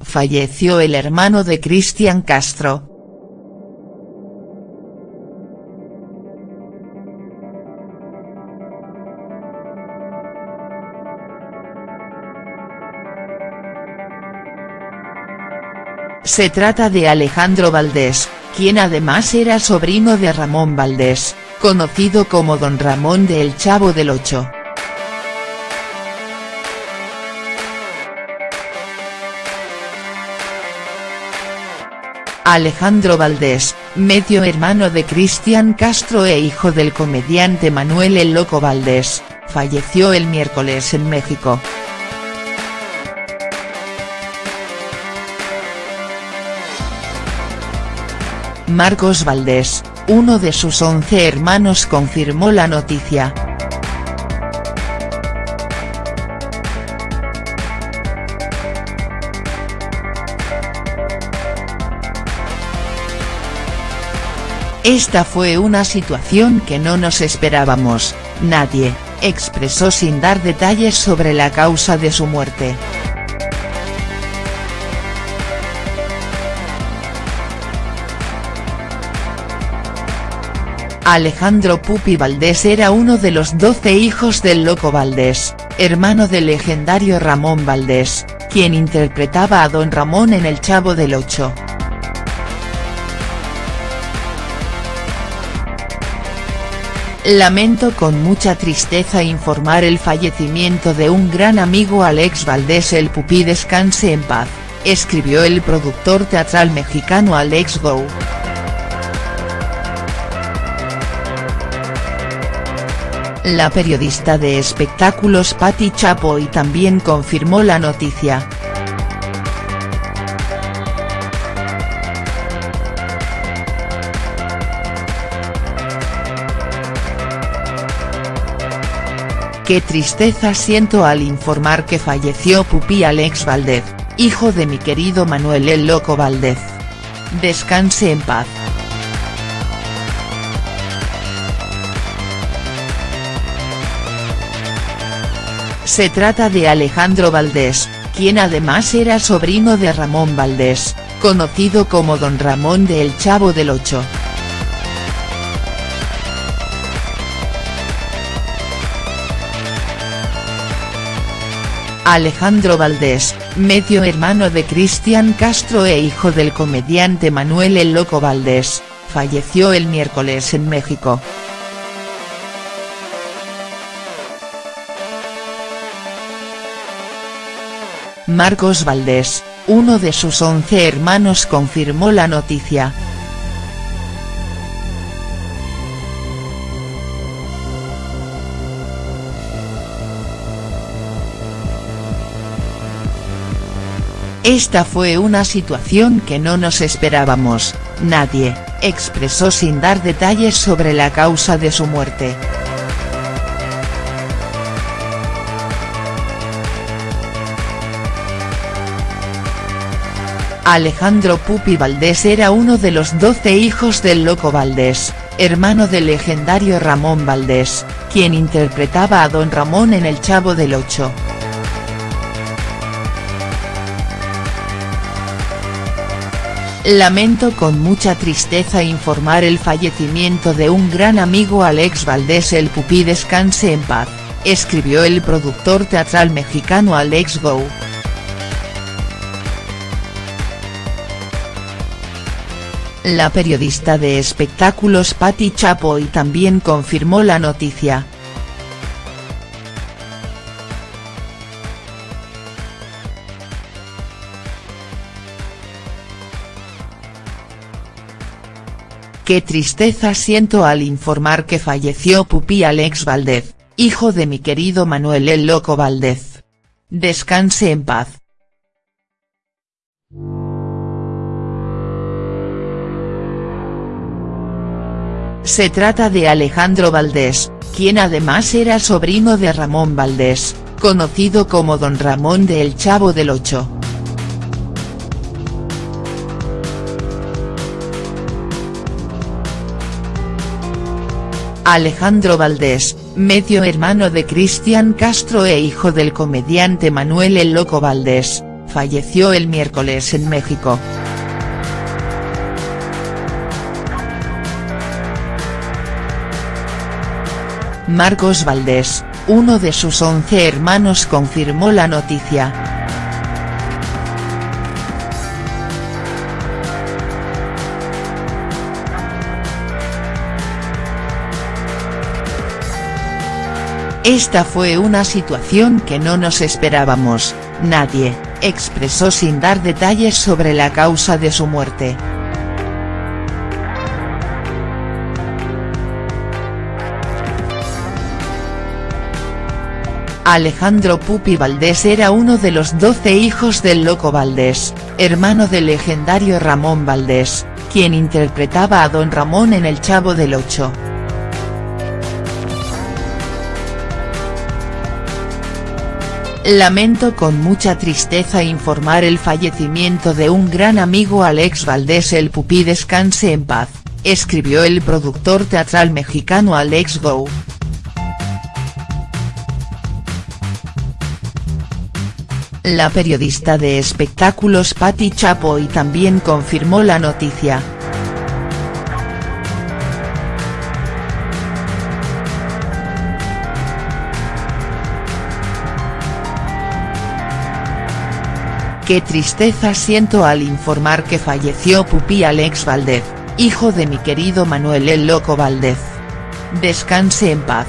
falleció el hermano de Cristian Castro. Se trata de Alejandro Valdés, quien además era sobrino de Ramón Valdés, conocido como Don Ramón de El Chavo del Ocho. Alejandro Valdés, medio hermano de Cristian Castro e hijo del comediante Manuel El Loco Valdés, falleció el miércoles en México. Marcos Valdés, uno de sus once hermanos confirmó la noticia. Esta fue una situación que no nos esperábamos, nadie, expresó sin dar detalles sobre la causa de su muerte. Alejandro Pupi Valdés era uno de los doce hijos del Loco Valdés, hermano del legendario Ramón Valdés, quien interpretaba a Don Ramón en El Chavo del Ocho. Lamento con mucha tristeza informar el fallecimiento de un gran amigo Alex Valdés el Pupi descanse en paz, escribió el productor teatral mexicano Alex Go. La periodista de espectáculos Patti Chapoy también confirmó la noticia. Qué tristeza siento al informar que falleció Pupi Alex Valdez, hijo de mi querido Manuel el Loco Valdez. Descanse en paz. Se trata de Alejandro Valdés, quien además era sobrino de Ramón Valdés, conocido como Don Ramón de El Chavo del Ocho. Alejandro Valdés, medio hermano de Cristian Castro e hijo del comediante Manuel El Loco Valdés, falleció el miércoles en México. Marcos Valdés, uno de sus once hermanos confirmó la noticia. Esta fue una situación que no nos esperábamos, nadie, expresó sin dar detalles sobre la causa de su muerte. Alejandro Pupi Valdés era uno de los doce hijos del Loco Valdés, hermano del legendario Ramón Valdés, quien interpretaba a Don Ramón en El Chavo del Ocho. Lamento con mucha tristeza informar el fallecimiento de un gran amigo Alex Valdés el Pupi descanse en paz, escribió el productor teatral mexicano Alex Go. La periodista de espectáculos Patti Chapoy también confirmó la noticia. Qué tristeza siento al informar que falleció Pupi Alex Valdez, hijo de mi querido Manuel el Loco Valdez. Descanse en paz. Se trata de Alejandro Valdés, quien además era sobrino de Ramón Valdés, conocido como Don Ramón de El Chavo del Ocho. Alejandro Valdés, medio hermano de Cristian Castro e hijo del comediante Manuel El Loco Valdés, falleció el miércoles en México. Marcos Valdés, uno de sus once hermanos confirmó la noticia. Esta fue una situación que no nos esperábamos, nadie, expresó sin dar detalles sobre la causa de su muerte. Alejandro Pupi Valdés era uno de los doce hijos del Loco Valdés, hermano del legendario Ramón Valdés, quien interpretaba a Don Ramón en El Chavo del Ocho. Lamento con mucha tristeza informar el fallecimiento de un gran amigo Alex Valdés el Pupi descanse en paz, escribió el productor teatral mexicano Alex Go. La periodista de espectáculos Patti Chapoy también confirmó la noticia. Qué tristeza siento al informar que falleció Pupi Alex Valdez, hijo de mi querido Manuel el Loco Valdez. Descanse en paz.